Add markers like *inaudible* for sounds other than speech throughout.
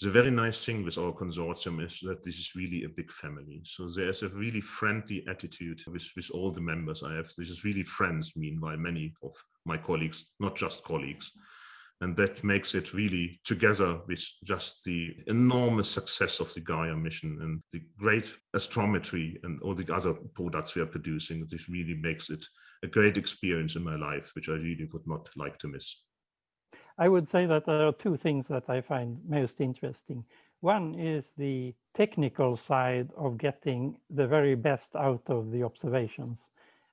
The very nice thing with our consortium is that this is really a big family. So there's a really friendly attitude with, with all the members I have. This is really friends, meanwhile, many of my colleagues, not just colleagues. And that makes it really together with just the enormous success of the Gaia mission and the great astrometry and all the other products we are producing. This really makes it a great experience in my life, which I really would not like to miss. I would say that there are two things that I find most interesting. One is the technical side of getting the very best out of the observations.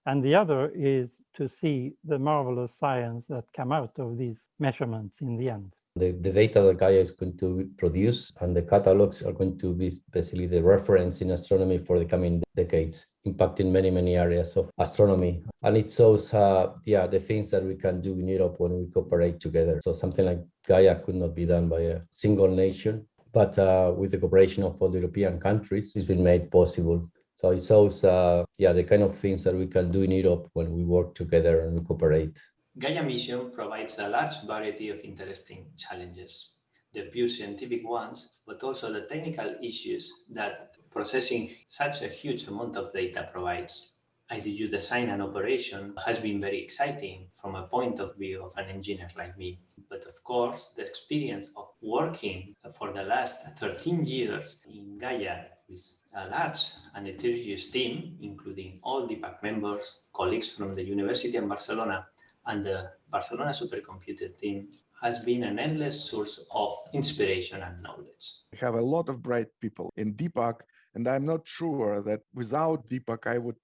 And the other is to see the marvelous science that come out of these measurements in the end. The, the data that Gaia is going to produce and the catalogs are going to be basically the reference in astronomy for the coming decades, impacting many, many areas of astronomy. And it shows, uh, yeah, the things that we can do in Europe when we cooperate together. So something like Gaia could not be done by a single nation, but uh, with the cooperation of all the European countries, it's been made possible. So it shows, uh, yeah, the kind of things that we can do in Europe when we work together and cooperate. Gaia Mission provides a large variety of interesting challenges, the pure scientific ones, but also the technical issues that processing such a huge amount of data provides. IDU design and operation has been very exciting from a point of view of an engineer like me. But of course, the experience of working for the last 13 years in Gaia with a large and heterogeneous team, including all DPAC members, colleagues from the University of Barcelona and the Barcelona supercomputer team has been an endless source of inspiration and knowledge. We have a lot of bright people in DPAC, and I'm not sure that without DPAC, I would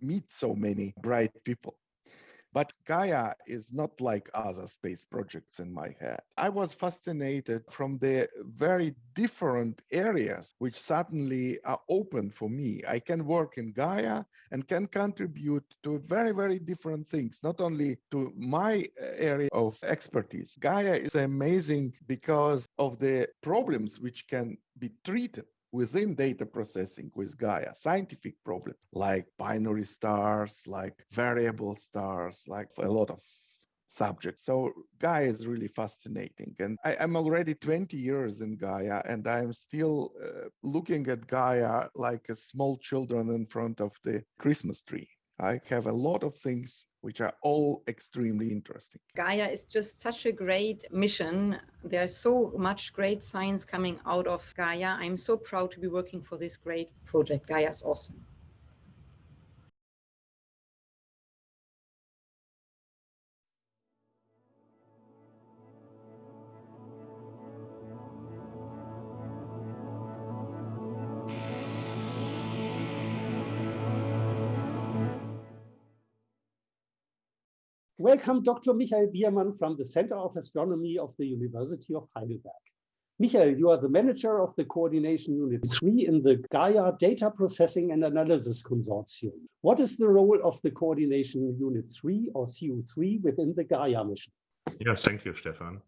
meet so many bright people. But Gaia is not like other space projects in my head. I was fascinated from the very different areas which suddenly are open for me. I can work in Gaia and can contribute to very, very different things, not only to my uh, area of expertise. Gaia is amazing because of the problems which can be treated within data processing with Gaia, scientific problems like binary stars, like variable stars, like a lot of subjects. So Gaia is really fascinating. And I, am already 20 years in Gaia and I'm still uh, looking at Gaia like a small children in front of the Christmas tree. I have a lot of things which are all extremely interesting. Gaia is just such a great mission. There's so much great science coming out of Gaia. I'm so proud to be working for this great project. Gaia is awesome. Welcome, Dr. Michael Biermann from the Center of Astronomy of the University of Heidelberg. Michael, you are the manager of the Coordination Unit 3 in the Gaia Data Processing and Analysis Consortium. What is the role of the Coordination Unit 3 or CU3 within the Gaia mission? Yes, thank you, Stefan.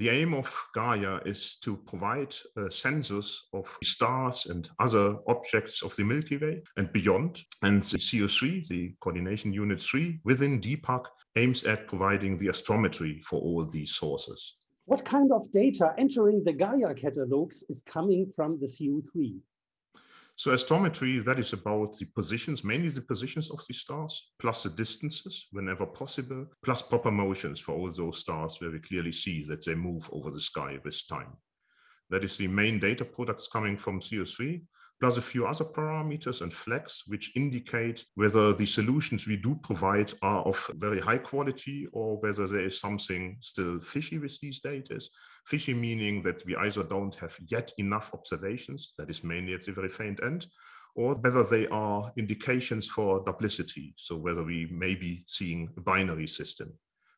The aim of Gaia is to provide uh, a census of stars and other objects of the Milky Way and beyond. And the CU3, the Coordination Unit 3 within DPAC, aims at providing the astrometry for all these sources. What kind of data entering the Gaia catalogs is coming from the CU3? So astrometry, that is about the positions, mainly the positions of the stars, plus the distances whenever possible, plus proper motions for all those stars where we clearly see that they move over the sky with time. That is the main data products coming from CU3 plus a few other parameters and flags which indicate whether the solutions we do provide are of very high quality or whether there is something still fishy with these data. Fishy meaning that we either don't have yet enough observations, that is mainly at the very faint end, or whether they are indications for duplicity, so whether we may be seeing a binary system.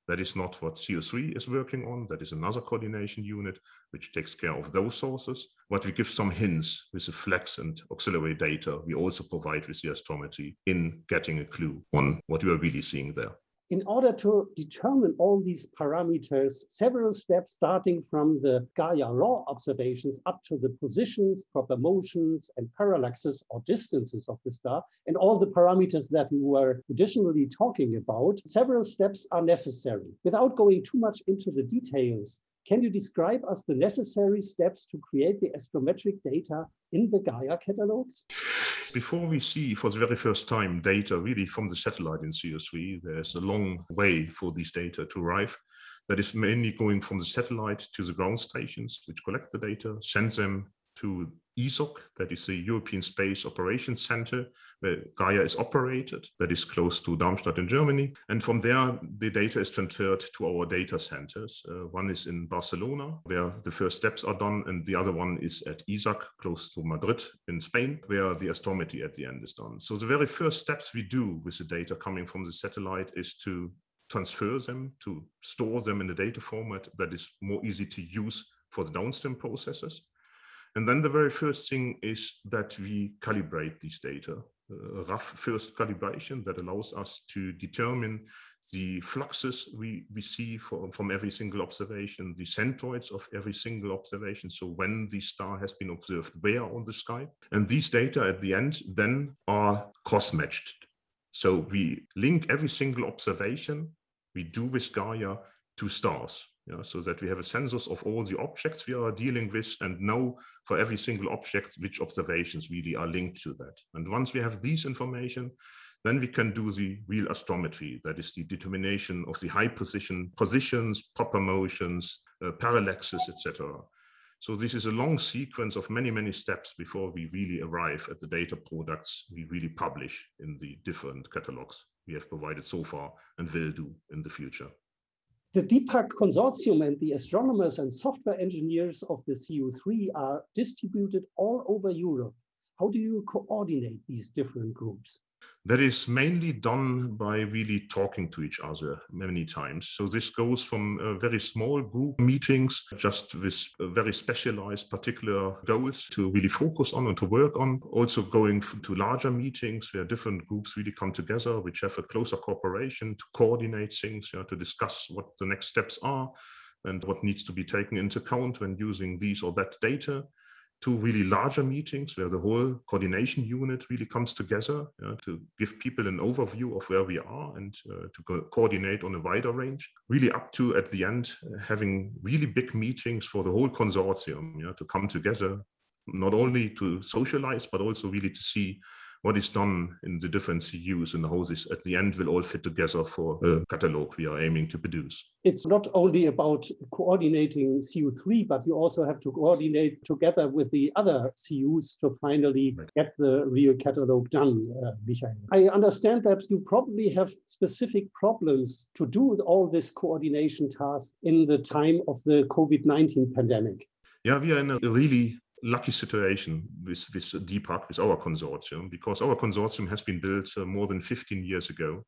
That is not what CU3 is working on. That is another coordination unit which takes care of those sources. But we give some hints with the flex and auxiliary data we also provide with the astrometry in getting a clue on what we are really seeing there in order to determine all these parameters, several steps starting from the Gaia law observations up to the positions, proper motions, and parallaxes or distances of the star, and all the parameters that we were additionally talking about, several steps are necessary. Without going too much into the details, Can you describe us the necessary steps to create the astrometric data in the Gaia catalogs? Before we see for the very first time data really from the satellite in CU3, there's a long way for these data to arrive. That is mainly going from the satellite to the ground stations, which collect the data, send them to ESOC, that is the European Space Operations Center, where Gaia is operated, that is close to Darmstadt in Germany. And from there, the data is transferred to our data centers. Uh, one is in Barcelona, where the first steps are done, and the other one is at ESAC, close to Madrid in Spain, where the astrometry at the end is done. So the very first steps we do with the data coming from the satellite is to transfer them, to store them in a data format that is more easy to use for the downstream processes. And then the very first thing is that we calibrate these data, uh, a rough first calibration that allows us to determine the fluxes we, we see for, from every single observation, the centroids of every single observation. So when the star has been observed where on the sky. And these data at the end then are cross-matched. So we link every single observation we do with Gaia to stars yeah, so that we have a census of all the objects we are dealing with and know for every single object which observations really are linked to that. And once we have these information, then we can do the real astrometry, that is the determination of the high position positions, proper motions, uh, parallaxes, etc. So this is a long sequence of many, many steps before we really arrive at the data products we really publish in the different catalogs we have provided so far and will do in the future. The DPAC consortium and the astronomers and software engineers of the CU3 are distributed all over Europe. How do you coordinate these different groups? That is mainly done by really talking to each other many times. So this goes from uh, very small group meetings, just with very specialized particular goals to really focus on and to work on. Also going to larger meetings where different groups really come together, which have a closer cooperation to coordinate things, you know, to discuss what the next steps are and what needs to be taken into account when using these or that data two really larger meetings where the whole coordination unit really comes together to give people an overview of where we are and uh, to co coordinate on a wider range, really up to at the end having really big meetings for the whole consortium to come together, not only to socialize, but also really to see what is done in the different CUs and how this at the end will all fit together for a catalog we are aiming to produce. It's not only about coordinating CU3, but you also have to coordinate together with the other CUs to finally right. get the real catalog done, uh, Michael. I understand that you probably have specific problems to do all this coordination task in the time of the COVID-19 pandemic. Yeah, we are in a really lucky situation with, with DPAC, with our consortium, because our consortium has been built uh, more than 15 years ago.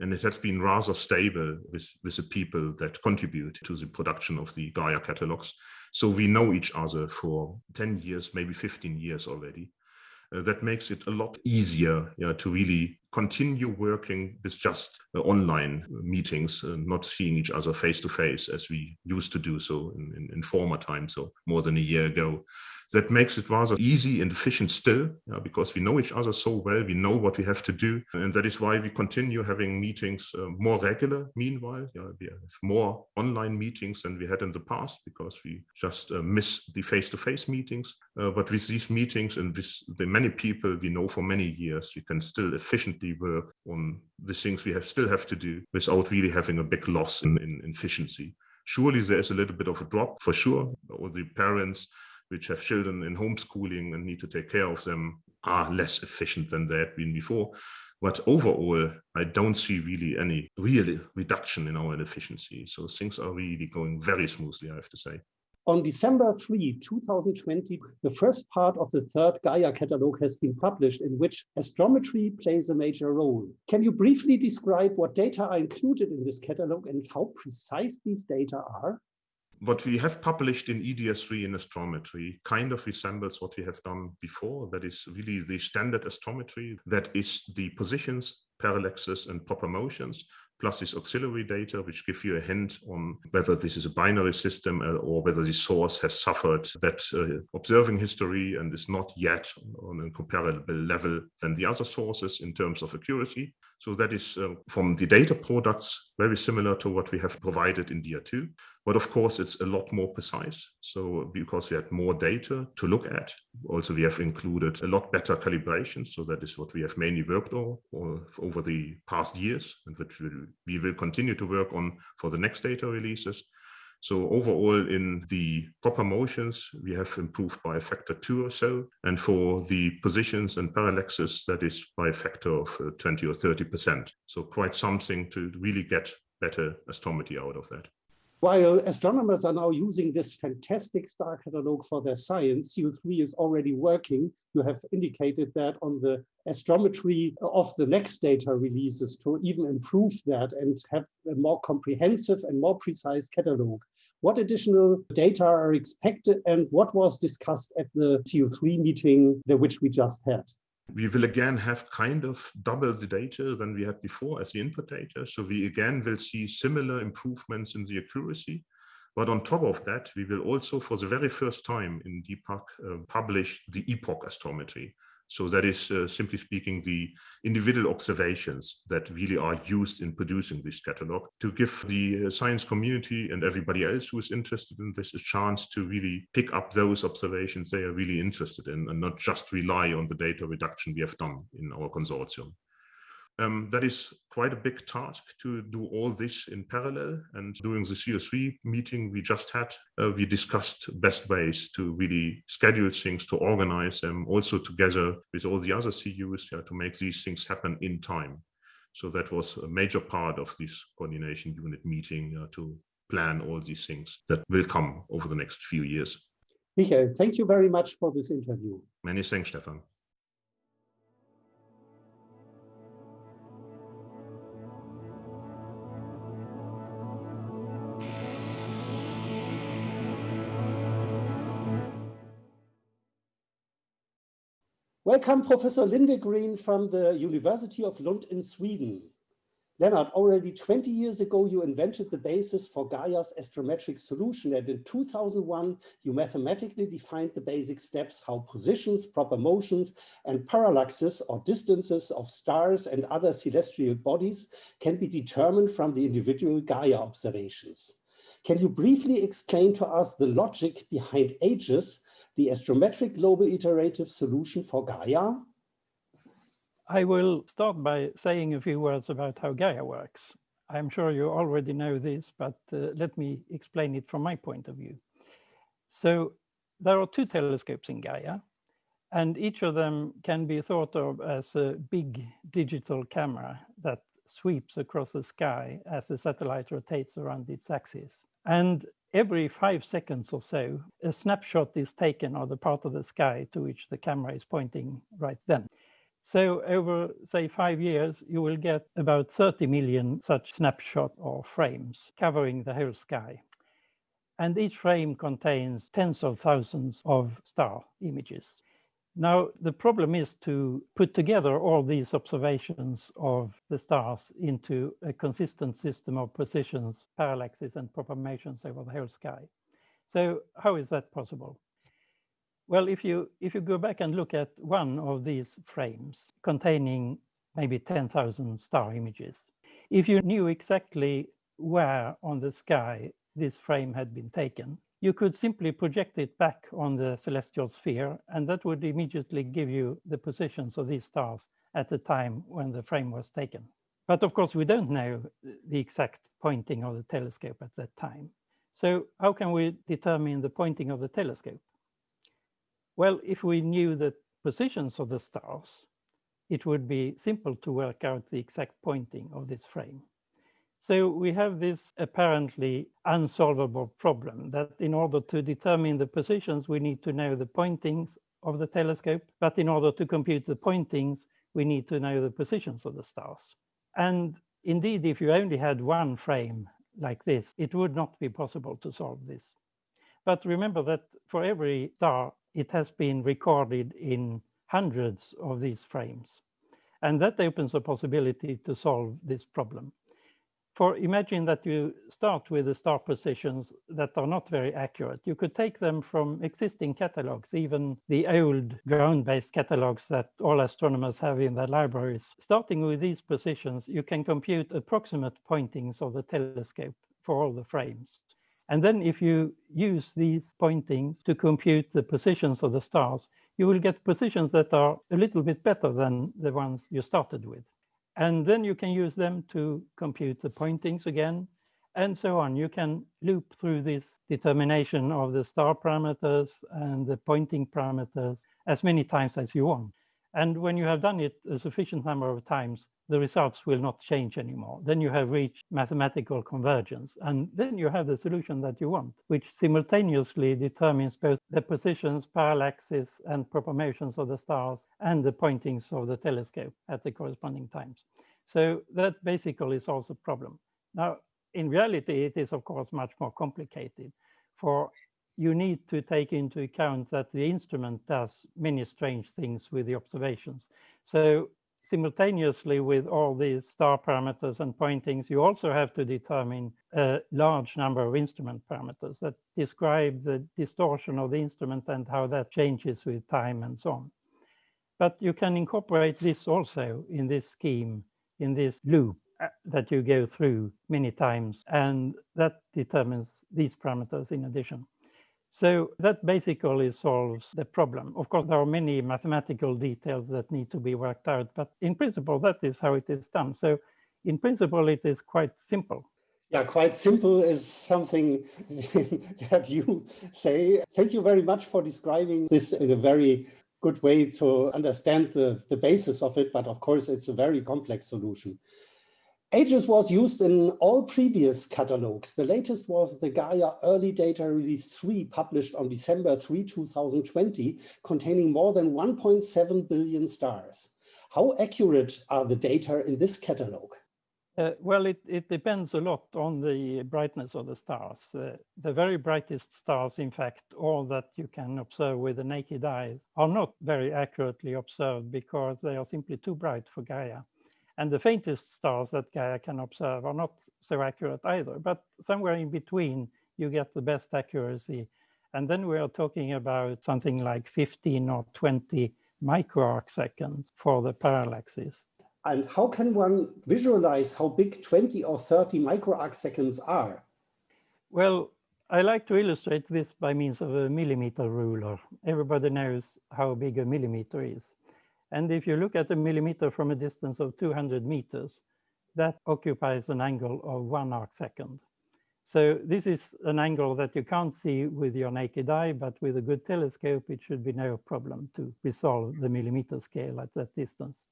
And it has been rather stable with, with the people that contribute to the production of the Gaia catalogs. So we know each other for 10 years, maybe 15 years already. Uh, that makes it a lot easier yeah, to really continue working with just uh, online meetings, uh, not seeing each other face to face as we used to do so in, in, in former times, so more than a year ago that makes it rather easy and efficient still because we know each other so well we know what we have to do and that is why we continue having meetings uh, more regular meanwhile we have more online meetings than we had in the past because we just uh, miss the face-to-face -face meetings uh, but with these meetings and with the many people we know for many years we can still efficiently work on the things we have still have to do without really having a big loss in, in efficiency. Surely there is a little bit of a drop for sure all the parents which have children in homeschooling and need to take care of them are less efficient than they had been before. But overall, I don't see really any real reduction in our efficiency. So things are really going very smoothly, I have to say. On December 3, 2020, the first part of the third Gaia catalog has been published in which astrometry plays a major role. Can you briefly describe what data are included in this catalog and how precise these data are? What we have published in EDR3 in astrometry kind of resembles what we have done before. That is really the standard astrometry. That is the positions, parallaxes, and proper motions, plus this auxiliary data, which give you a hint on whether this is a binary system uh, or whether the source has suffered that uh, observing history and is not yet on a comparable level than the other sources in terms of accuracy. So that is uh, from the data products, very similar to what we have provided in DR2. But of course, it's a lot more precise. So because we had more data to look at, also we have included a lot better calibration. So that is what we have mainly worked on over the past years and which we will continue to work on for the next data releases. So overall in the proper motions, we have improved by a factor two or so. And for the positions and parallaxes, that is by a factor of uh, 20 or 30%. So quite something to really get better astrometry out of that. While astronomers are now using this fantastic star catalog for their science, CU3 is already working. You have indicated that on the astrometry of the next data releases to even improve that and have a more comprehensive and more precise catalog. What additional data are expected and what was discussed at the CU3 meeting, the which we just had? We will again have kind of double the data than we had before as the input data. So we again will see similar improvements in the accuracy. But on top of that, we will also, for the very first time in DPAC, uh, publish the epoch astrometry. So that is, uh, simply speaking, the individual observations that really are used in producing this catalog to give the uh, science community and everybody else who is interested in this a chance to really pick up those observations they are really interested in and not just rely on the data reduction we have done in our consortium. Um, that is quite a big task to do all this in parallel. And during the CU3 meeting we just had, uh, we discussed best ways to really schedule things, to organize them, also together with all the other CUs yeah, to make these things happen in time. So that was a major part of this coordination unit meeting uh, to plan all these things that will come over the next few years. Michael, thank you very much for this interview. Many thanks, Stefan. Welcome, Professor Lindegren from the University of Lund in Sweden. Lennart, already 20 years ago, you invented the basis for Gaia's astrometric solution. And in 2001, you mathematically defined the basic steps how positions, proper motions, and parallaxes or distances of stars and other celestial bodies can be determined from the individual Gaia observations. Can you briefly explain to us the logic behind AGIS the astrometric global iterative solution for Gaia? I will start by saying a few words about how Gaia works. I'm sure you already know this, but uh, let me explain it from my point of view. So there are two telescopes in Gaia, and each of them can be thought of as a big digital camera that sweeps across the sky as the satellite rotates around its axis. And every five seconds or so, a snapshot is taken of the part of the sky to which the camera is pointing right then. So over, say, five years, you will get about 30 million such snapshot or frames covering the whole sky. And each frame contains tens of thousands of star images. Now, the problem is to put together all these observations of the stars into a consistent system of positions, parallaxes, and proper motions over the whole sky. So how is that possible? Well, if you, if you go back and look at one of these frames containing maybe 10,000 star images, if you knew exactly where on the sky this frame had been taken, you could simply project it back on the celestial sphere, and that would immediately give you the positions of these stars at the time when the frame was taken. But of course, we don't know the exact pointing of the telescope at that time. So how can we determine the pointing of the telescope? Well, if we knew the positions of the stars, it would be simple to work out the exact pointing of this frame. So we have this apparently unsolvable problem that in order to determine the positions, we need to know the pointings of the telescope. But in order to compute the pointings, we need to know the positions of the stars. And indeed, if you only had one frame like this, it would not be possible to solve this. But remember that for every star, it has been recorded in hundreds of these frames. And that opens a possibility to solve this problem. For imagine that you start with the star positions that are not very accurate. You could take them from existing catalogs, even the old ground-based catalogs that all astronomers have in their libraries. Starting with these positions, you can compute approximate pointings of the telescope for all the frames. And then if you use these pointings to compute the positions of the stars, you will get positions that are a little bit better than the ones you started with. And then you can use them to compute the pointings again, and so on. You can loop through this determination of the star parameters and the pointing parameters as many times as you want. And when you have done it a sufficient number of times, the results will not change anymore. Then you have reached mathematical convergence. And then you have the solution that you want, which simultaneously determines both the positions, parallaxes, and proper motions of the stars and the pointings of the telescope at the corresponding times. So that basically solves the problem. Now, in reality, it is, of course, much more complicated. For you need to take into account that the instrument does many strange things with the observations. So simultaneously with all these star parameters and pointings, you also have to determine a large number of instrument parameters that describe the distortion of the instrument and how that changes with time and so on. But you can incorporate this also in this scheme, in this loop uh, that you go through many times, and that determines these parameters in addition. So that basically solves the problem. Of course, there are many mathematical details that need to be worked out, but in principle, that is how it is done. So in principle, it is quite simple. Yeah, quite simple is something *laughs* that you say. Thank you very much for describing this in a very good way to understand the, the basis of it. But of course, it's a very complex solution. AGIS was used in all previous catalogs. The latest was the Gaia Early Data Release 3, published on December 3, 2020, containing more than 1.7 billion stars. How accurate are the data in this catalog? Uh, well, it, it, depends a lot on the brightness of the stars. Uh, the very brightest stars, in fact, all that you can observe with the naked eyes, are not very accurately observed because they are simply too bright for Gaia. And the faintest stars that Gaia can observe are not so accurate either, but somewhere in between, you get the best accuracy. And then we are talking about something like 15 or 20 microarc seconds for the parallaxes. And how can one visualize how big 20 or 30 microarc seconds are? Well, I like to illustrate this by means of a millimeter ruler. Everybody knows how big a millimeter is. And if you look at a millimeter from a distance of 200 meters, that occupies an angle of one arc second. So this is an angle that you can't see with your naked eye, but with a good telescope, it should be no problem to resolve the millimeter scale at that distance.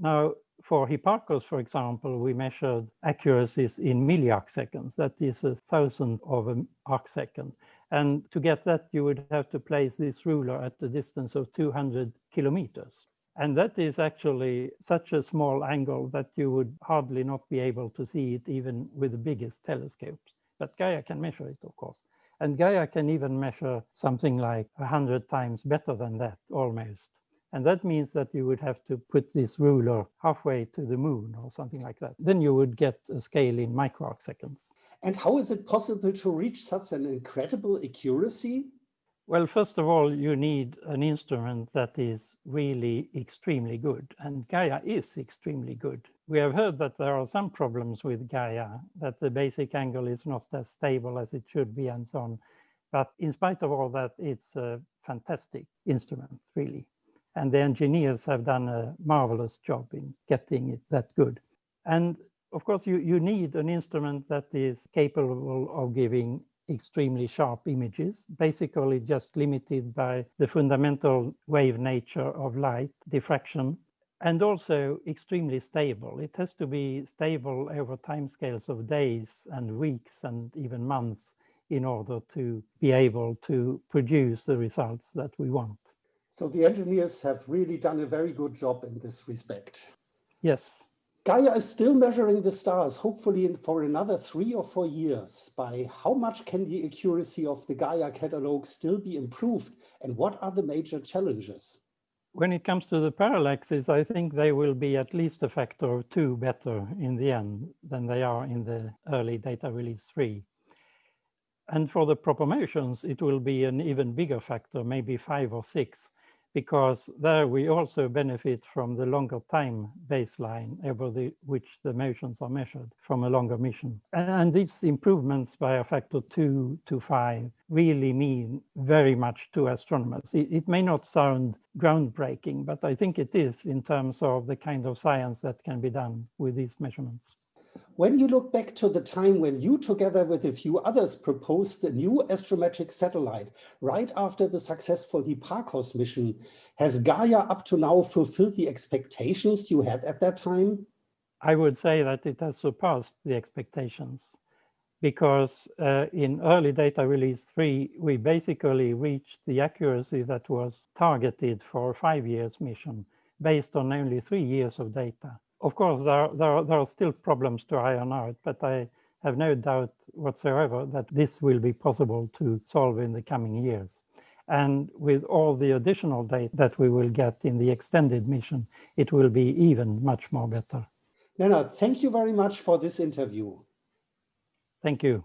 Now, for Hipparcos, for example, we measured accuracies in milliarc seconds. That is a thousandth of an arc second. And to get that, you would have to place this ruler at the distance of 200 kilometers. And that is actually such a small angle that you would hardly not be able to see it even with the biggest telescopes. But Gaia can measure it, of course. And Gaia can even measure something like 100 times better than that, almost. And that means that you would have to put this ruler halfway to the moon or something like that. Then you would get a scale in microarc seconds. And how is it possible to reach such an incredible accuracy? Well, first of all, you need an instrument that is really extremely good. And Gaia is extremely good. We have heard that there are some problems with Gaia, that the basic angle is not as stable as it should be and so on. But in spite of all that, it's a fantastic instrument, really and the engineers have done a marvelous job in getting it that good. And of course, you, you need an instrument that is capable of giving extremely sharp images, basically just limited by the fundamental wave nature of light, diffraction, and also extremely stable. It has to be stable over timescales of days and weeks and even months in order to be able to produce the results that we want. So the engineers have really done a very good job in this respect. Yes. Gaia is still measuring the stars, hopefully for another three or four years. By how much can the accuracy of the Gaia catalog still be improved? And what are the major challenges? When it comes to the parallaxes, I think they will be at least a factor of two better in the end than they are in the early data release three. And for the proper motions, it will be an even bigger factor, maybe five or six, because there we also benefit from the longer time baseline over the, which the motions are measured from a longer mission. And, these improvements by a factor two to five really mean very much to astronomers. It, it may not sound groundbreaking, but I think it is in terms of the kind of science that can be done with these measurements. When you look back to the time when you, together with a few others, proposed a new astrometric satellite right after the successful Hipparcos mission, has Gaia up to now fulfilled the expectations you had at that time? I would say that it has surpassed the expectations because uh, in early data release three, we basically reached the accuracy that was targeted for a five years mission based on only three years of data of course, there, there, there are still problems to iron out, but I have no doubt whatsoever that this will be possible to solve in the coming years. And with all the additional data that we will get in the extended mission, it will be even much more better. Lennart, thank you very much for this interview. Thank you.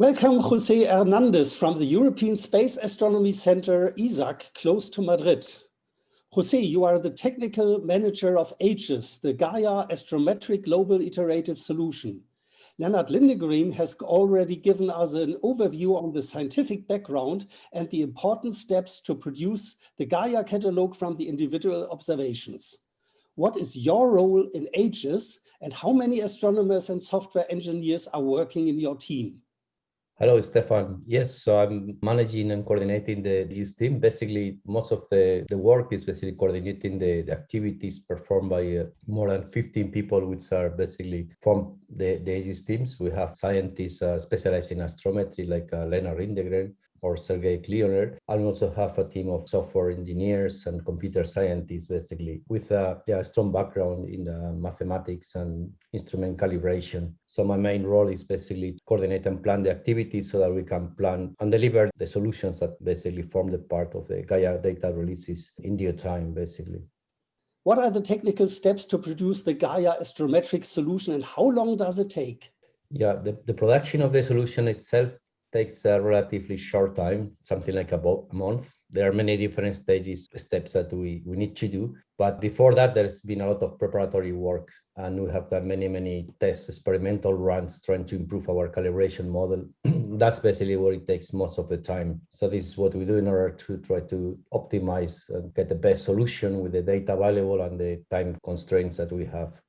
Welcome, Jose Hernandez from the European Space Astronomy Center, ESAC, close to Madrid. Jose, you are the technical manager of AGIS, the Gaia Astrometric Global Iterative Solution. Lennart Lindegren has already given us an overview on the scientific background and the important steps to produce the Gaia catalog from the individual observations. What is your role in AGIS and how many astronomers and software engineers are working in your team? Hello, Stefan. Yes, so I'm managing and coordinating the use team. Basically, most of the, the work is basically coordinating the, the activities performed by uh, more than 15 people, which are basically from the, the teams. We have scientists uh, specialized in astrometry like uh, Lennart Lindegren, or Sergei Klioner. I also have a team of software engineers and computer scientists, basically, with a yeah, strong background in uh, mathematics and instrument calibration. So my main role is basically coordinate and plan the activities so that we can plan and deliver the solutions that basically form the part of the Gaia data releases in due time, basically. What are the technical steps to produce the Gaia astrometric solution and how long does it take? Yeah, the, the production of the solution itself takes a relatively short time, something like about a month. There are many different stages, steps that we, we need to do. But before that, there's been a lot of preparatory work and we have done many, many tests, experimental runs, trying to improve our calibration model. *clears throat* That's basically what it takes most of the time. So this is what we do in order to try to optimize and get the best solution with the data available and the time constraints that we have.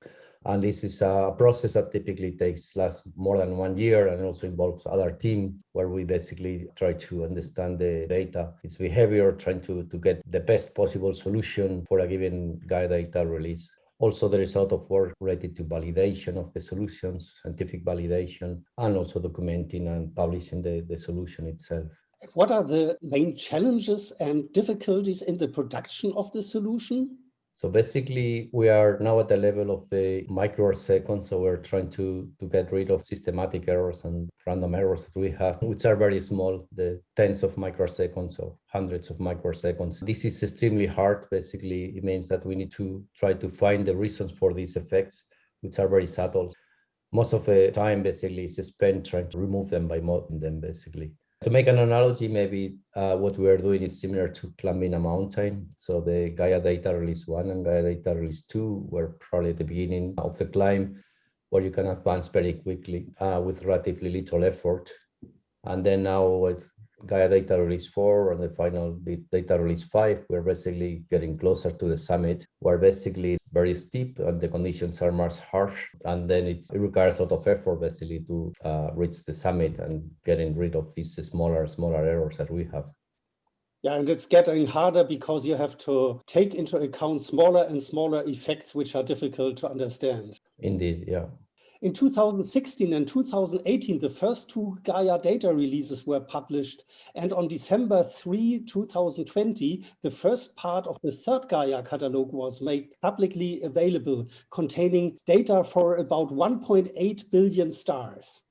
And this is a process that typically takes less more than one year and also involves other team where we basically try to understand the data, its behavior, trying to, to get the best possible solution for a given Gaia data release. Also, there is a lot of work related to validation of the solutions, scientific validation, and also documenting and publishing the, the solution itself. What are the main challenges and difficulties in the production of the solution? So basically, we are now at the level of the microseconds. So we're trying to, to get rid of systematic errors and random errors that we have, which are very small, the tens of microseconds or hundreds of microseconds. This is extremely hard. Basically, it means that we need to try to find the reasons for these effects, which are very subtle. Most of the time, basically, is spent trying to remove them by modeling them, basically. To make an analogy, maybe uh, what we are doing is similar to climbing a mountain. So the Gaia Data Release 1 and Gaia Data Release 2 were probably at the beginning of the climb where you can advance very quickly uh, with relatively little effort. And then now with Gaia Data Release 4 and the final Data Release 5, we're basically getting closer to the summit, where basically it's very steep and the conditions are much harsh. And then it requires a lot of effort basically to uh, reach the summit and getting rid of these smaller, smaller errors that we have. Yeah, and it's getting harder because you have to take into account smaller and smaller effects which are difficult to understand. Indeed, yeah. In 2016 and 2018, the first two Gaia data releases were published. And on December 3, 2020, the first part of the third Gaia catalog was made publicly available, containing data for about 1.8 billion stars.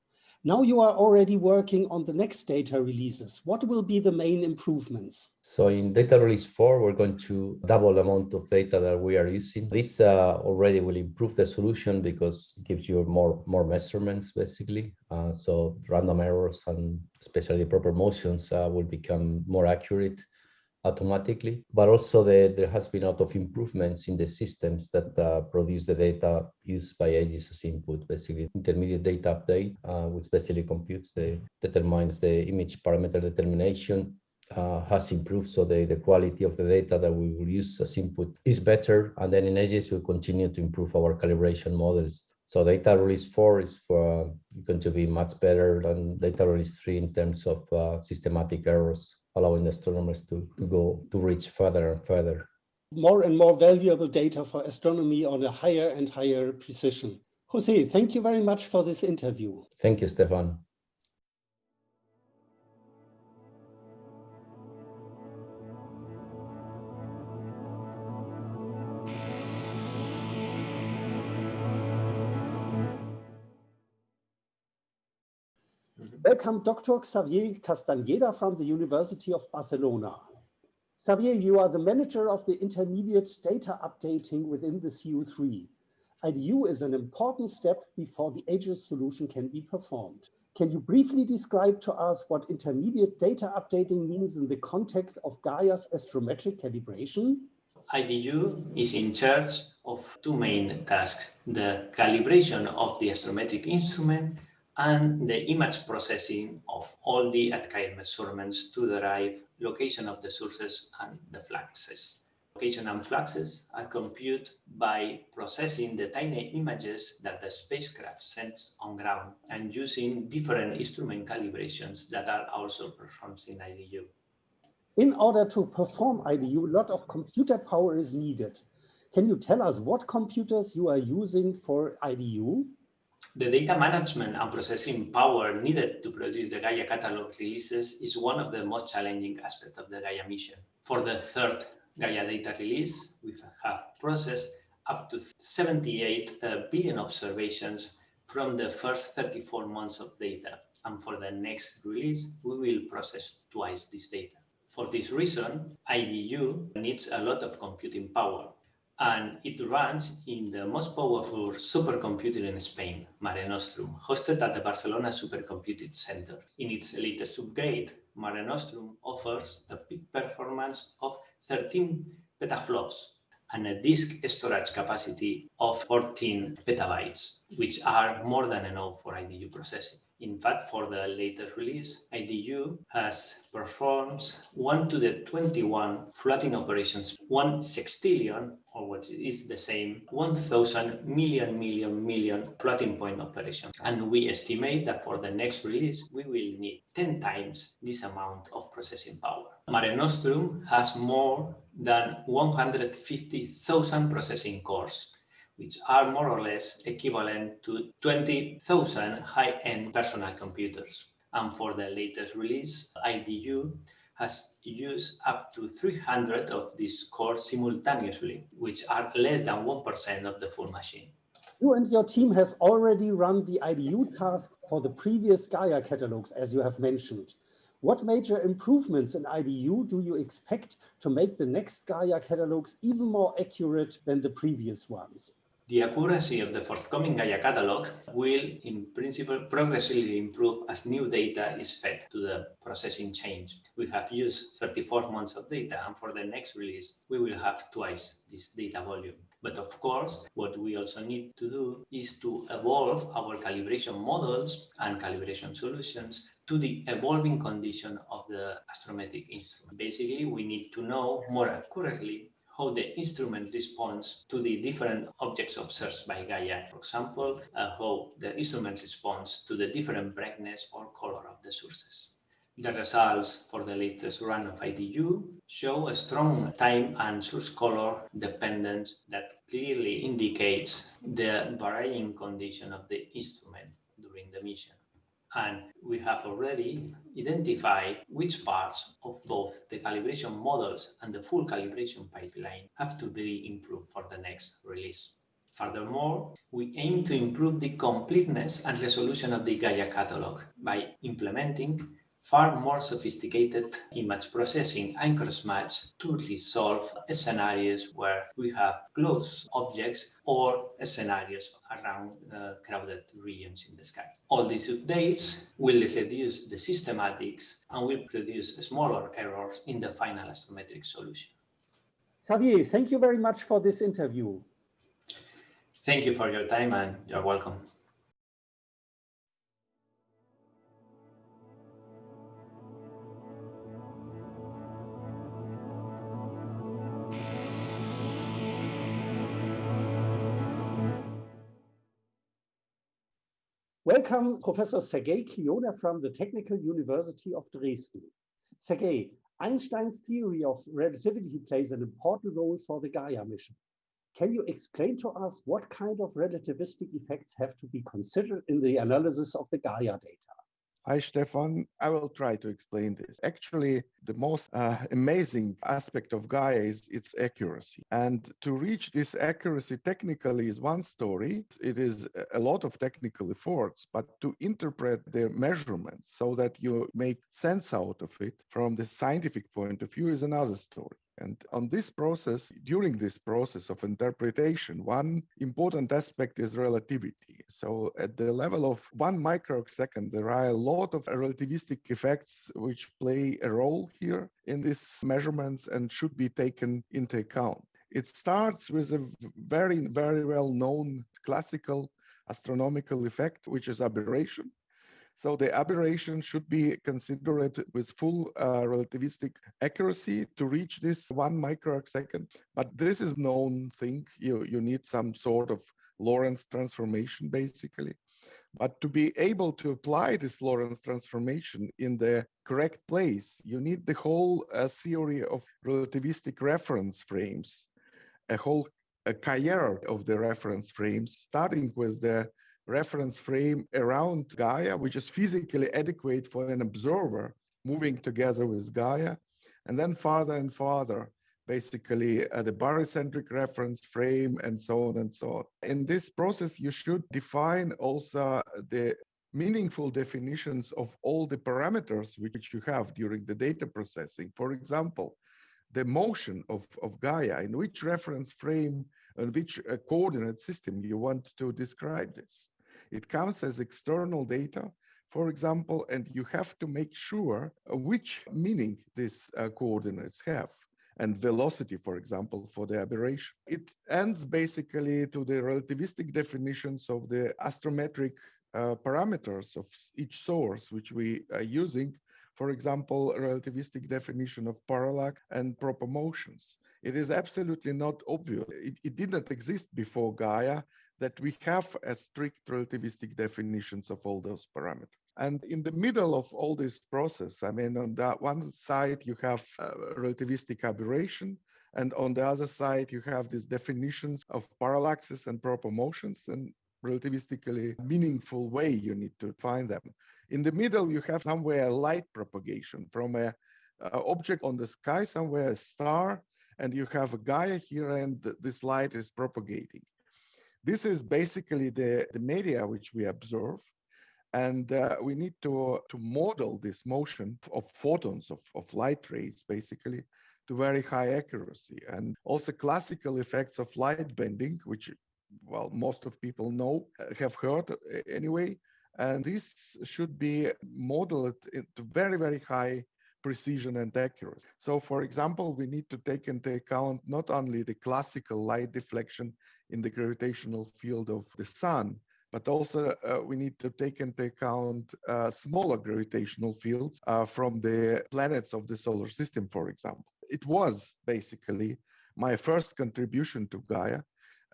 Now you are already working on the next data releases. What will be the main improvements? So in data release four, we're going to double the amount of data that we are using. This uh, already will improve the solution because it gives you more, more measurements, basically. Uh, so random errors and especially the proper motions uh, will become more accurate automatically, but also the, there has been a lot of improvements in the systems that uh, produce the data used by AGIS as input, basically intermediate data update, uh, which basically computes the, determines the image parameter determination uh, has improved. So the, the quality of the data that we will use as input is better. And then in AGIS, we continue to improve our calibration models. So data release four is for, uh, going to be much better than data release three in terms of uh, systematic errors allowing astronomers to, to go to reach further and further. More and more valuable data for astronomy on a higher and higher precision. Jose, thank you very much for this interview. Thank you, Stefan. Welcome, Dr. Xavier Castañeda from the University of Barcelona. Xavier, you are the manager of the intermediate data updating within the CU3. IDU is an important step before the AGIS solution can be performed. Can you briefly describe to us what intermediate data updating means in the context of Gaia's astrometric calibration? IDU is in charge of two main tasks, the calibration of the astrometric instrument and the image processing of all the ATCAIR measurements to derive location of the sources and the fluxes. Location and fluxes are computed by processing the tiny images that the spacecraft sends on ground and using different instrument calibrations that are also performed in IDU. In order to perform IDU, a lot of computer power is needed. Can you tell us what computers you are using for IDU? The data management and processing power needed to produce the Gaia catalog releases is one of the most challenging aspects of the Gaia mission. For the third Gaia data release, we have processed up to 78 uh, observations from the first 34 months of data. And for the next release, we will process twice this data. For this reason, IDU needs a lot of computing power and it runs in the most powerful supercomputer in Spain, Mare Nostrum, hosted at the Barcelona Supercomputing Center. In its latest upgrade, Mare Nostrum offers a peak performance of 13 petaflops and a disk storage capacity of 14 petabytes, which are more than enough for IDU processing. In fact, for the latest release, IDU has performed 1 to the 21 floating operations, 1 sextillion, or what is the same, 1000 million, million, million floating point operations. And we estimate that for the next release, we will need 10 times this amount of processing power. Mare Nostrum has more than 150,000 processing cores which are more or less equivalent to 20,000 high-end personal computers. And for the latest release, IDU has used up to 300 of these cores simultaneously, which are less than 1% of the full machine. You and your team has already run the IDU task for the previous Gaia catalogs, as you have mentioned. What major improvements in IDU do you expect to make the next Gaia catalogs even more accurate than the previous ones? The accuracy of the forthcoming Gaia catalog will, in principle, progressively improve as new data is fed to the processing chain. We have used 34 months of data, and for the next release, we will have twice this data volume. But of course, what we also need to do is to evolve our calibration models and calibration solutions to the evolving condition of the astrometric instrument. Basically, we need to know more accurately how the instrument responds to the different objects observed by Gaia. For example, uh, how the instrument responds to the different brightness or color of the sources. The results for the latest run of IDU show a strong time and source color dependence that clearly indicates the varying condition of the instrument during the mission. And we have already identified which parts of both the calibration models and the full calibration pipeline have to be improved for the next release. Furthermore, we aim to improve the completeness and resolution of the Gaia catalog by implementing far more sophisticated image processing and cross-match to resolve scenarios where we have close objects or scenarios around uh, crowded regions in the sky. All these updates will reduce the systematics and will produce smaller errors in the final astrometric solution. Xavier, thank you very much for this interview. Thank you for your time and you're welcome. Welcome, Professor Sergei Klioner from the Technical University of Dresden. Sergei, Einstein's theory of relativity plays an important role for the Gaia mission. Can you explain to us what kind of relativistic effects have to be considered in the analysis of the Gaia data? Hi, Stefan. I will try to explain this. Actually, the most uh, amazing aspect of Gaia is its accuracy. And to reach this accuracy technically is one story. It is a lot of technical efforts, but to interpret the measurements so that you make sense out of it from the scientific point of view is another story. And on this process, during this process of interpretation, one important aspect is relativity. So at the level of one microsecond, there are a lot of relativistic effects which play a role here in these measurements and should be taken into account. It starts with a very, very well known classical astronomical effect, which is aberration. So the aberration should be considered with full uh, relativistic accuracy to reach this one microsecond. But this is known thing. You, you need some sort of Lorentz transformation, basically. But to be able to apply this Lorentz transformation in the correct place, you need the whole uh, theory of relativistic reference frames, a whole a cahier of the reference frames, starting with the reference frame around Gaia, which is physically adequate for an observer moving together with Gaia, and then farther and farther, basically uh, the barycentric reference frame and so on and so on. In this process, you should define also the meaningful definitions of all the parameters which you have during the data processing. For example, the motion of, of Gaia, in which reference frame and which uh, coordinate system you want to describe this. It comes as external data, for example, and you have to make sure which meaning these uh, coordinates have and velocity, for example, for the aberration. It ends basically to the relativistic definitions of the astrometric uh, parameters of each source, which we are using. For example, relativistic definition of parallax and proper motions. It is absolutely not obvious. It, it did not exist before Gaia that we have a strict relativistic definitions of all those parameters. And in the middle of all this process, I mean, on that one side, you have uh, relativistic aberration, and on the other side, you have these definitions of parallaxes and proper motions, and relativistically meaningful way you need to find them. In the middle, you have somewhere light propagation from a, a object on the sky, somewhere a star, and you have a Gaia here, and this light is propagating. This is basically the, the media which we observe. And uh, we need to, to model this motion of photons, of, of light rays, basically, to very high accuracy. And also classical effects of light bending, which, well, most of people know, uh, have heard uh, anyway. And this should be modeled to very, very high precision and accuracy. So for example, we need to take into account not only the classical light deflection in the gravitational field of the sun, but also uh, we need to take into account uh, smaller gravitational fields uh, from the planets of the solar system, for example. It was basically my first contribution to Gaia.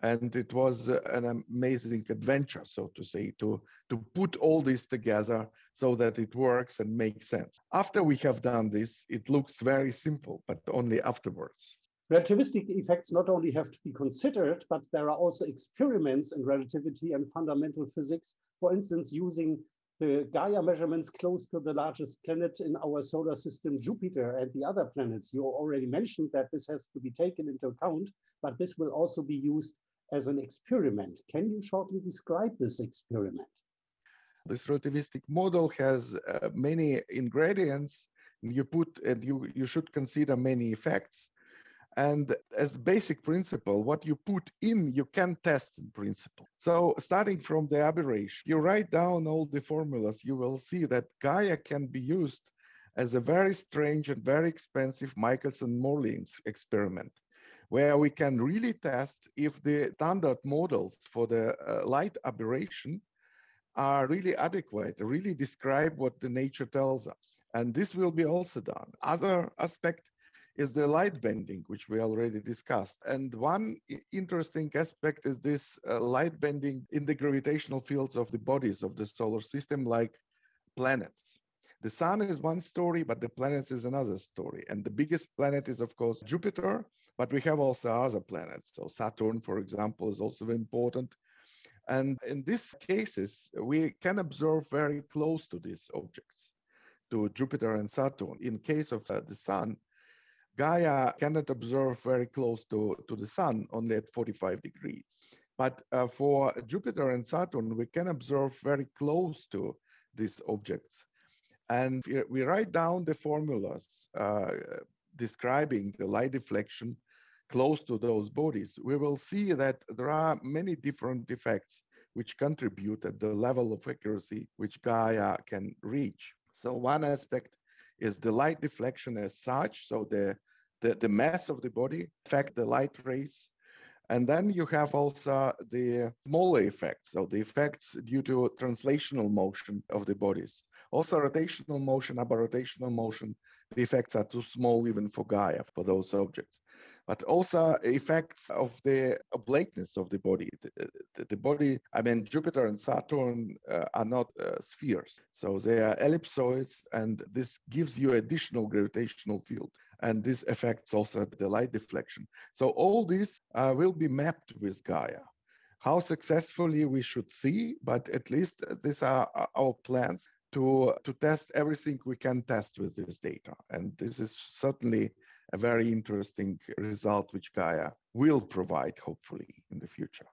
And it was an amazing adventure so to say to to put all this together so that it works and makes sense. After we have done this it looks very simple but only afterwards. Relativistic effects not only have to be considered but there are also experiments in relativity and fundamental physics. For instance using the Gaia measurements close to the largest planet in our solar system, Jupiter, and the other planets. You already mentioned that this has to be taken into account, but this will also be used as an experiment. Can you shortly describe this experiment? This relativistic model has uh, many ingredients. You put and you, you should consider many effects. And as basic principle, what you put in, you can test in principle. So starting from the aberration, you write down all the formulas, you will see that Gaia can be used as a very strange and very expensive Michelson-Morley experiment where we can really test if the standard models for the uh, light aberration are really adequate, really describe what the nature tells us. And this will be also done. Other aspect is the light bending, which we already discussed. And one interesting aspect is this uh, light bending in the gravitational fields of the bodies of the solar system, like planets. The sun is one story, but the planets is another story. And the biggest planet is, of course, Jupiter, but we have also other planets. So Saturn, for example, is also important. And in these cases, we can observe very close to these objects, to Jupiter and Saturn. In case of uh, the Sun, Gaia cannot observe very close to, to the Sun, only at 45 degrees. But uh, for Jupiter and Saturn, we can observe very close to these objects. And we write down the formulas uh, describing the light deflection close to those bodies, we will see that there are many different effects which contribute at the level of accuracy which Gaia can reach. So one aspect is the light deflection as such, so the, the, the mass of the body affect the light rays. And then you have also the smaller effects, so the effects due to translational motion of the bodies. Also rotational motion, aberrotational motion, the effects are too small even for Gaia, for those objects but also effects of the oblateness of the body. The, the, the body, I mean, Jupiter and Saturn uh, are not uh, spheres, so they are ellipsoids, and this gives you additional gravitational field. And this affects also the light deflection. So all this uh, will be mapped with Gaia. How successfully we should see, but at least these are our plans to, to test everything we can test with this data. And this is certainly a very interesting result which Gaia will provide, hopefully, in the future.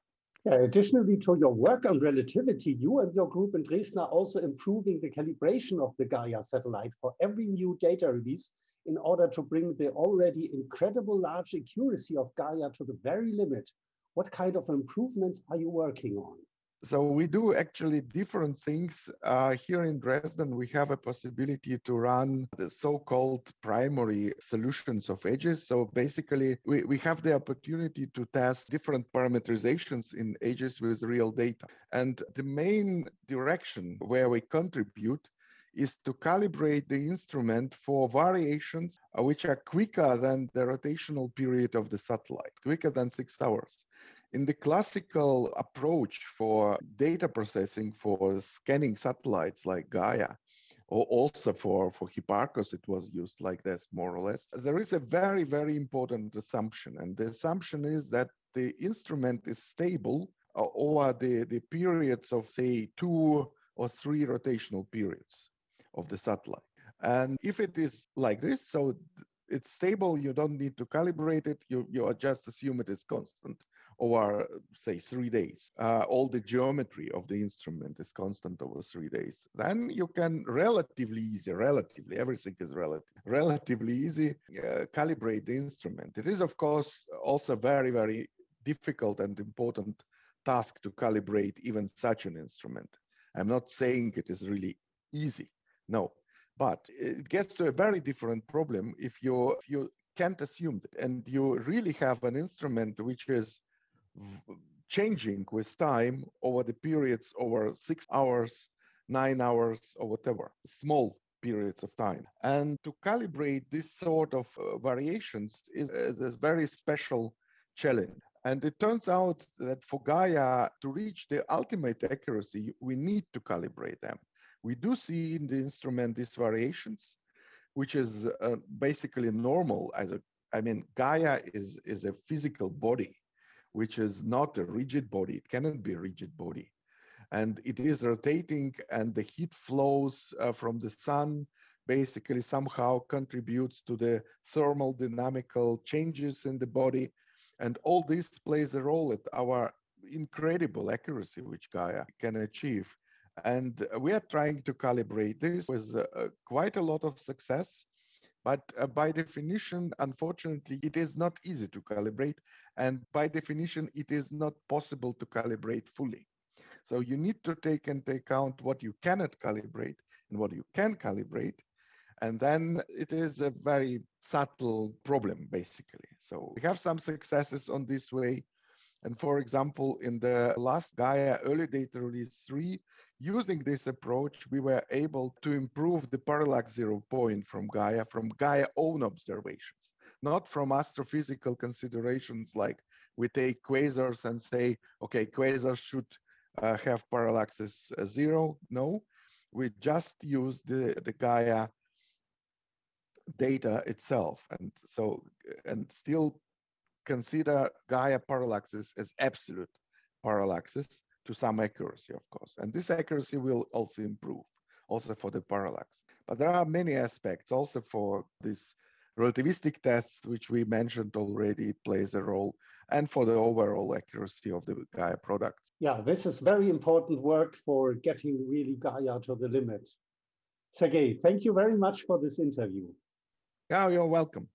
Yeah, additionally to your work on relativity, you and your group in Dresden are also improving the calibration of the Gaia satellite for every new data release in order to bring the already incredible large accuracy of Gaia to the very limit. What kind of improvements are you working on? So we do actually different things. Uh, here in Dresden, we have a possibility to run the so-called primary solutions of AGIS. So basically, we, we have the opportunity to test different parameterizations in AGIS with real data. And the main direction where we contribute is to calibrate the instrument for variations uh, which are quicker than the rotational period of the satellite, quicker than six hours. In the classical approach for data processing for scanning satellites like Gaia, or also for, for Hipparcos, it was used like this, more or less. There is a very, very important assumption. And the assumption is that the instrument is stable uh, over the, the periods of, say, two or three rotational periods of the satellite. And if it is like this, so it's stable, you don't need to calibrate it, you, you just assume it is constant over, say, three days. Uh, all the geometry of the instrument is constant over three days. Then you can relatively easy, relatively, everything is relative, relatively easy uh, calibrate the instrument. It is, of course, also very, very difficult and important task to calibrate even such an instrument. I'm not saying it is really easy, no, but it gets to a very different problem if you, if you can't assume it and you really have an instrument which is changing with time over the periods over six hours, nine hours, or whatever, small periods of time. And to calibrate this sort of uh, variations is, is a very special challenge. And it turns out that for Gaia to reach the ultimate accuracy, we need to calibrate them. We do see in the instrument these variations, which is uh, basically normal as a, I mean, Gaia is, is a physical body, which is not a rigid body. It cannot be a rigid body. And it is rotating and the heat flows uh, from the sun basically somehow contributes to the thermal dynamical changes in the body and all this plays a role at our incredible accuracy which Gaia can achieve. And we are trying to calibrate this with uh, quite a lot of success. But uh, by definition, unfortunately, it is not easy to calibrate. And by definition, it is not possible to calibrate fully. So you need to take into account what you cannot calibrate and what you can calibrate. And then it is a very subtle problem, basically. So we have some successes on this way. And for example, in the last Gaia early data release 3, using this approach, we were able to improve the parallax zero point from Gaia, from Gaia own observations, not from astrophysical considerations like we take quasars and say, okay, quasars should uh, have parallaxes uh, zero. No, we just use the, the Gaia data itself. And so, and still consider Gaia parallaxes as absolute parallaxes to some accuracy, of course. And this accuracy will also improve also for the parallax. But there are many aspects also for this relativistic tests, which we mentioned already, it plays a role, and for the overall accuracy of the Gaia products. Yeah, this is very important work for getting really Gaia to the limit. Sergei, thank you very much for this interview. Yeah, you're welcome.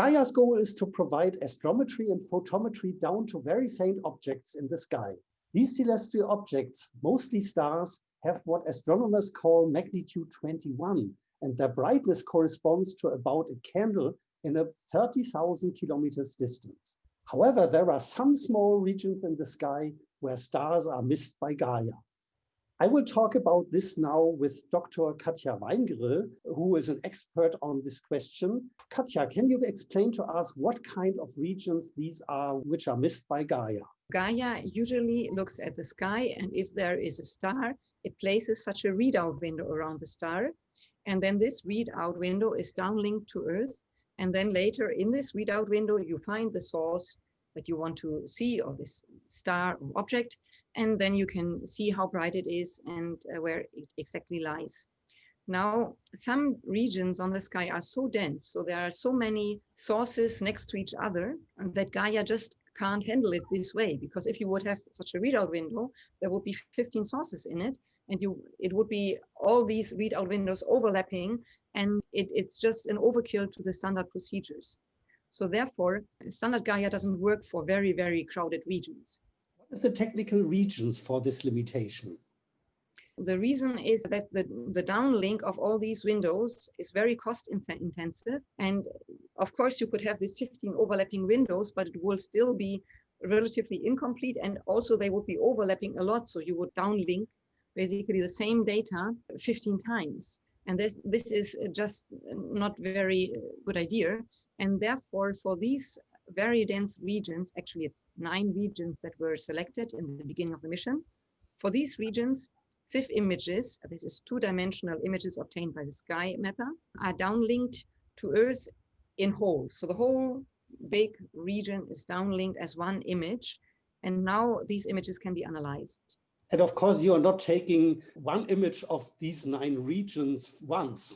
Gaia's goal is to provide astrometry and photometry down to very faint objects in the sky. These celestial objects, mostly stars, have what astronomers call magnitude 21, and their brightness corresponds to about a candle in a 30,000 kilometers distance. However, there are some small regions in the sky where stars are missed by Gaia. I will talk about this now with Dr. Katja Weingrill, who is an expert on this question. Katja, can you explain to us what kind of regions these are which are missed by Gaia? Gaia usually looks at the sky and if there is a star, it places such a readout window around the star and then this readout window is downlinked to Earth. And then later in this readout window, you find the source that you want to see or this star or object. And then you can see how bright it is and uh, where it exactly lies. Now, some regions on the sky are so dense, so there are so many sources next to each other that Gaia just can't handle it this way. Because if you would have such a readout window, there would be 15 sources in it and you it would be all these readout windows overlapping and it, it's just an overkill to the standard procedures. So therefore, standard Gaia doesn't work for very, very crowded regions. Is the technical regions for this limitation? The reason is that the, the downlink of all these windows is very cost intensive. And of course, you could have these 15 overlapping windows, but it will still be relatively incomplete. And also they would be overlapping a lot. So you would downlink basically the same data 15 times. And this, this is just not very good idea. And therefore, for these very dense regions, actually it's nine regions that were selected in the beginning of the mission. For these regions, SIF images, this is two-dimensional images obtained by the sky mapper, are downlinked to Earth in whole. So the whole big region is downlinked as one image. And now these images can be analyzed. And of course, you are not taking one image of these nine regions once.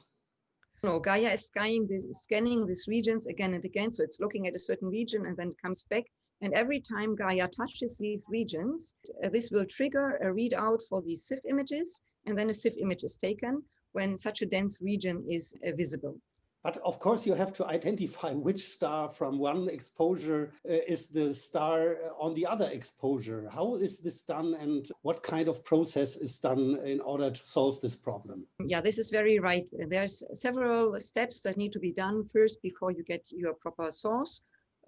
No, Gaia is scanning, this, scanning these regions again and again. So it's looking at a certain region and then it comes back. And every time Gaia touches these regions, uh, this will trigger a readout for these SIF images. And then a SIF image is taken when such a dense region is uh, visible. But of course, you have to identify *laughs* which star from one exposure uh, is the star on the other exposure. How is this done and what kind of process is done in order to solve this problem? Yeah, this is very right. There's several steps that need to be done first before you get your proper source.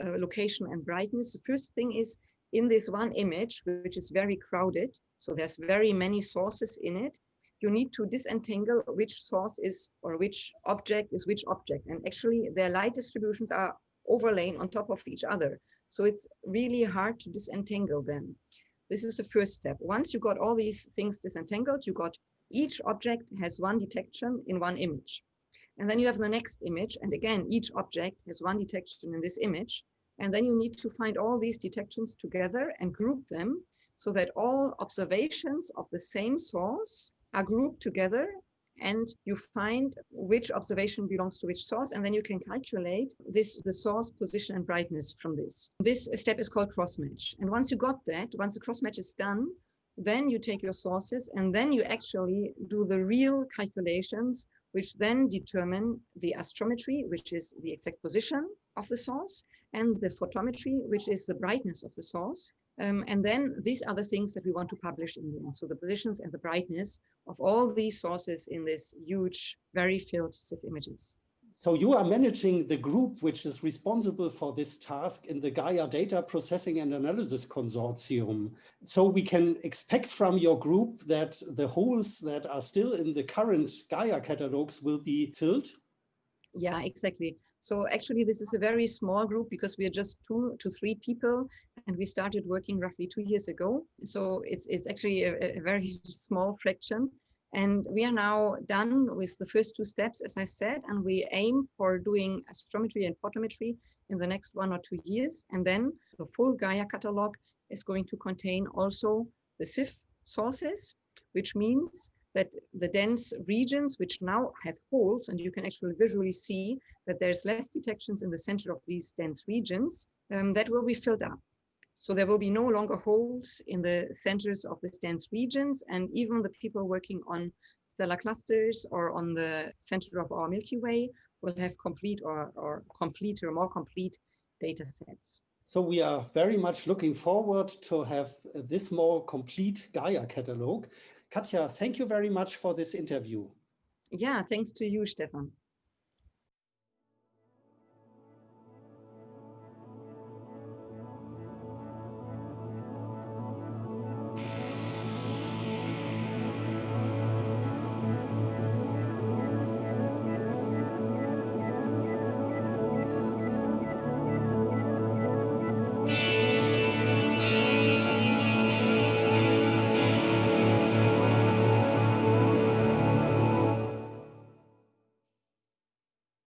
uh, location and brightness. The first thing is in this one image, which is very crowded, so there's very many sources in it, you need to disentangle which source is or which object is which object. And actually their light distributions are overlaying on top of each other. So it's really hard to disentangle them. This is the first step. Once you got all these things disentangled, you got each object has one detection in one image. And then you have the next image. And again, each object has one detection in this image. And then you need to find all these detections together and group them so that all observations of the same source are grouped together and you find which observation belongs to which source and then you can calculate this the source position and brightness from this. This step is called cross match and once you got that once the cross match is done then you take your sources and then you actually do the real calculations which then determine the astrometry which is the exact position of the source and the photometry which is the brightness of the source. Um, and then these are the things that we want to publish in the end. So the positions and the brightness of all these sources in this huge, very filled SIF images. So you are managing the group which is responsible for this task in the Gaia Data Processing and Analysis Consortium. So we can expect from your group that the holes that are still in the current Gaia catalogs will be filled? Yeah, exactly. So actually, this is a very small group because we are just two to three people, and we started working roughly two years ago. So it's it's actually a, a very *laughs* small fraction. And we are now done with the first two steps, as I said, and we aim for doing astrometry and photometry in the next one or two years. And then the full Gaia catalog is going to contain also the SIF sources, which means that the dense regions which now have holes, and you can actually visually see that there's less detections in the center of these dense regions, um, that will be filled up. So there will be no longer holes in the centers of these dense regions, and even the people working on stellar clusters or on the center of our Milky Way will have complete or, or complete or more complete data sets. So we are very much looking forward to have this more complete Gaia catalog. Katja, thank you very much for this interview. Yeah, thanks to you, Stefan.